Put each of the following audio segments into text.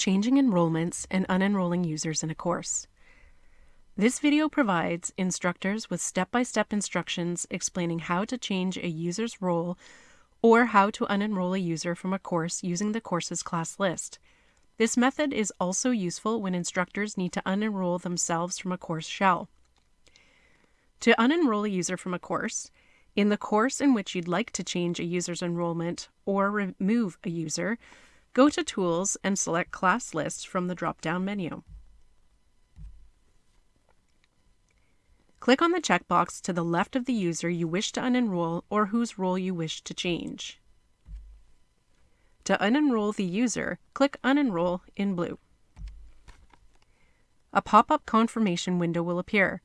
changing enrollments and unenrolling users in a course. This video provides instructors with step-by-step instructions explaining how to change a user's role or how to unenroll a user from a course using the course's class list. This method is also useful when instructors need to unenroll themselves from a course shell. To unenroll a user from a course, in the course in which you'd like to change a user's enrollment or remove a user, go to Tools and select Class List from the drop-down menu. Click on the checkbox to the left of the user you wish to unenroll or whose role you wish to change. To unenroll the user, click Unenroll in blue. A pop-up confirmation window will appear.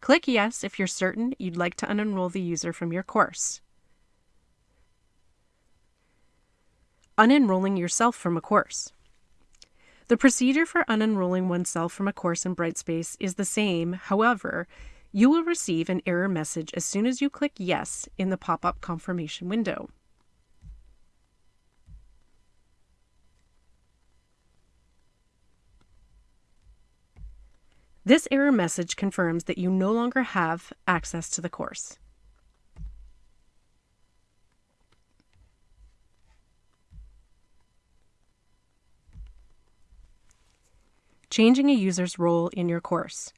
Click Yes if you're certain you'd like to unenroll the user from your course. Unenrolling yourself from a course. The procedure for unenrolling oneself from a course in Brightspace is the same, however, you will receive an error message as soon as you click Yes in the pop-up confirmation window. This error message confirms that you no longer have access to the course. Changing a user's role in your course.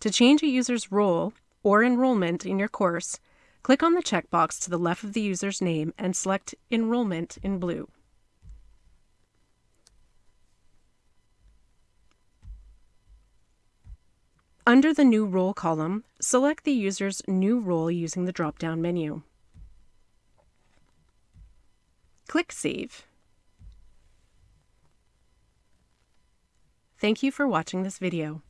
To change a user's role or enrollment in your course, click on the checkbox to the left of the user's name and select Enrollment in blue. Under the New Role column, select the user's new role using the drop-down menu. Click Save. Thank you for watching this video.